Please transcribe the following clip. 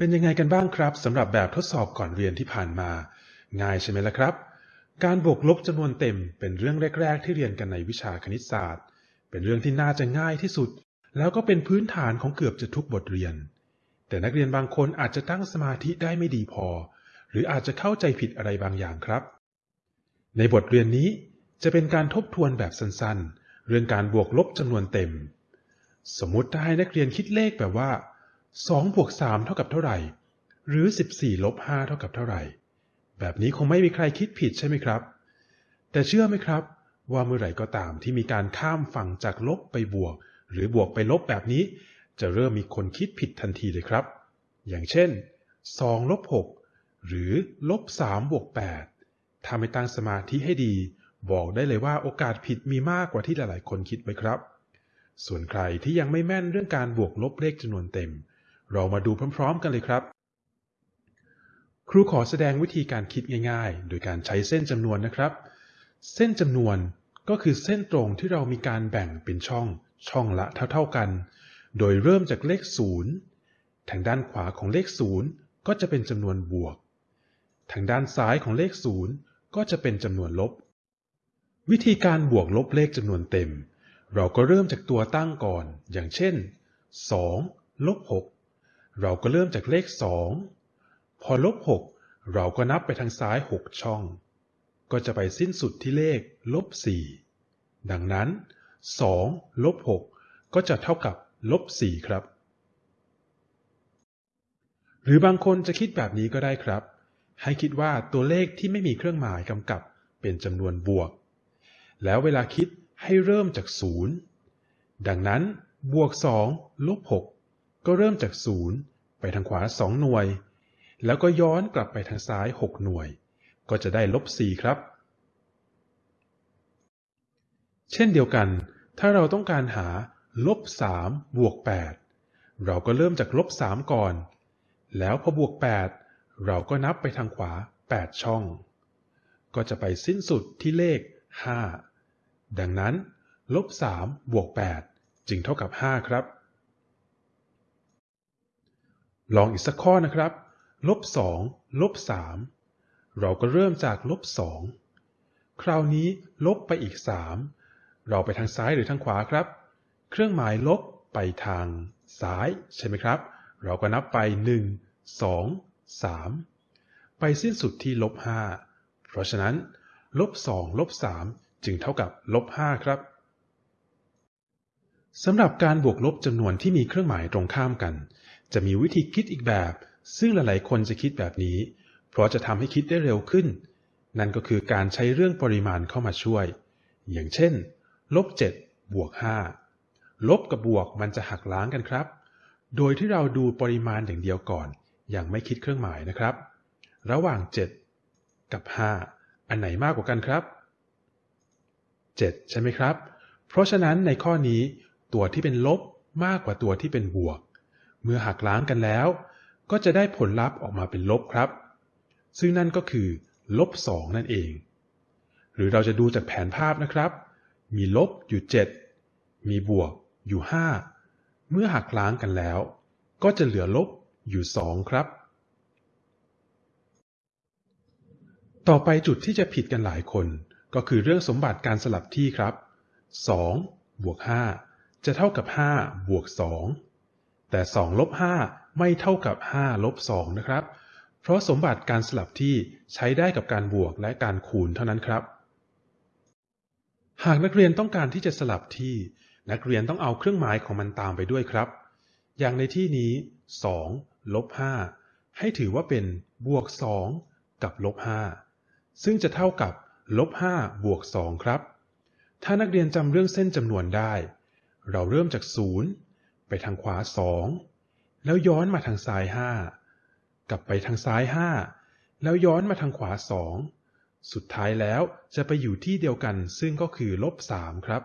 เป็นยังไงกันบ้างครับสำหรับแบบทดสอบก่อนเรียนที่ผ่านมา ง่ายใช่ไหมล่ะครับ การบวกลบจำนวนเต็มเป็นเรื่องแรก ๆ ที่เรียนกันในวิชาคณิตศาสตร์ เป็นเรื่องที่น่าจะง่ายที่สุด แล้วก็เป็นพื้นฐานของเกือบจะทุกบทเรียน แต่นักเรียนบางคนอาจจะตั้งสมาธิได้ไม่ดีพอ หรืออาจจะเข้าใจผิดอะไรบางอย่างครับ ในบทเรียนนี้จะเป็นการทบทวนแบบสั้นๆ เรื่องการบวกลบจำนวนเต็ม สมมติถ้าให้นักเรียนคิดเลขแบบว่า 2บวก3เท่ากับเท่าไหร่ หรือ 14ลบ5เท่ากับเท่าไหร่ แบบนี้คงไม่มีใครคิดผิดใช่ไหมครับ แต่เชื่อไหมครับ ว่าเมื่อไหร่ก็ตามที่มีการข้ามฝั่งจากลบไปบวก หรือบวกไปลบแบบนี้ จะเริ่มมีคนคิดผิดทันทีเลยครับ อย่างเช่น2ลบ6หรือลบ3บวก8ถ้าไม่ตั้งสมาธิให้ดีบอกได้เลยว่าโอกาสผิดมีมากกว่าที่หลายๆ คนคิดไว้ครับ ส่วนใครที่ยังไม่แม่นเรื่องการบวกลบเลขจำนวนเต็ม เรามาดูพร้อม ๆ กันเลยครับ ครูขอแสดงวิธีการคิดง่ายๆ โดยการใช้เส้นจำนวนนะครับ เส้นจำนวนก็คือเส้นตรงที่เรามีการแบ่งเป็นช่อง ช่องละเท่า ๆกัน โดยเริ่มจากเลข 0 ทางด้านขวาของเลข 0 ก็จะเป็นจำนวนบวก ทางด้านซ้ายของเลข 0 ก็จะเป็นจำนวนลบ วิธีการบวกลบเลขจำนวนเต็ม เราก็เริ่มจากตัวตั้งก่อน อย่างเช่น 2 ลบ 6 เราก็เริ่มจากเลข 2 พอลบ 6 เราก็นับไปทางซ้าย 6 ช่อง ก็จะไปสิ้นสุดที่เลขลบ 4 ดังนั้น 2 ลบ 6 ก็จะเท่ากับลบ 4 ครับ หรือบางคนจะคิดแบบนี้ก็ได้ครับ ให้คิดว่าตัวเลขที่ไม่มีเครื่องหมายกำกับเป็นจำนวนบวก แล้วเวลาคิดให้เริ่มจาก 0 ดังนั้นบวก 2 ลบ 6 ก็เริ่มจากศูนย์ไปทางขวาสองหน่วย แล้วก็ย้อนกลับไปทางซ้ายหกหน่วย ก็จะได้ลบสี่ครับ เช่นเดียวกัน ถ้าเราต้องการหาลบสามบวกแปดเราก็เริ่มจากลบสามก่อน แล้วพอบวกแปดเราก็นับไปทางขวาแปดช่อง ก็จะไปสิ้นสุดที่เลขห้าดังนั้นลบสามบวกแปดจึงเท่ากับห้าครับ ลองอีกสักข้อนะครับ ลบสองลบสามเราก็เริ่มจากลบสองคราวนี้ลบไปอีกสามเราไปทางซ้ายหรือทางขวาครับ เครื่องหมายลบไปทางซ้ายใช่ไหมครับ เราก็นับไปหนึ่งสองสามไปสิ้นสุดที่ลบห้าเพราะฉะนั้นลบสองลบสามจึงเท่ากับลบห้าครับสำหรับการบวกลบจำนวนที่มีเครื่องหมายตรงข้ามกัน จะมีวิธีคิดอีกแบบ ซึ่งหลายๆ คนจะคิดแบบนี้ เพราะจะทำให้คิดได้เร็วขึ้น นั่นก็คือการใช้เรื่องปริมาณเข้ามาช่วย อย่างเช่นลบ7บวก5ลบกับบวกมันจะหักล้างกันครับ โดยที่เราดูปริมาณอย่างเดียวก่อน อย่างไม่คิดเครื่องหมายนะครับ ระหว่าง 7 กับ 5 อันไหนมากกว่ากันครับ 7 ใช่ไหมครับ เพราะฉะนั้นในข้อนี้ตัวที่เป็นลบมากกว่าตัวที่เป็นบวก มื่อหักล้างกันแล้ว ก็จะได้ผลลัพธ์ออกมาเป็นลบครับ ซึ่งนั่นก็คือลบสองนั่นเอง หรือเราจะดูจากแผนภาพนะครับ มีลบอยู่ 7 มีบวกอยู่ 5 เมื่อหักล้างกันแล้ว ก็จะเหลือลบอยู่ 2 ครับ ต่อไปจุดที่จะผิดกันหลายคน ก็คือเรื่องสมบัติการสลับที่ครับ 2 บวก 5 จะเท่ากับ 5 บวก 2 แต่2ลบ5ไม่เท่ากับ5ลบ2นะครับ เพราะสมบัติการสลับที่ใช้ได้กับการบวกและการคูณเท่านั้นครับ หากนักเรียนต้องการที่จะสลับที่ นักเรียนต้องเอาเครื่องหมายของมันตามไปด้วยครับ อย่างในที่นี้2ลบ5ให้ถือว่าเป็นบวก 2 กับลบ5ซึ่งจะเท่ากับลบ5บวก 2 ครับ ถ้านักเรียนจำเรื่องเส้นจำนวนได้ เราเริ่มจาก 0 ไปทางขวาสองแล้วย้อนมาทางซ้ายห้ากลับไปทางซ้ายห้าแล้วย้อนมาทางขวาสองสุดท้ายแล้วจะไปอยู่ที่เดียวกันซึ่งก็คือลบสามครับ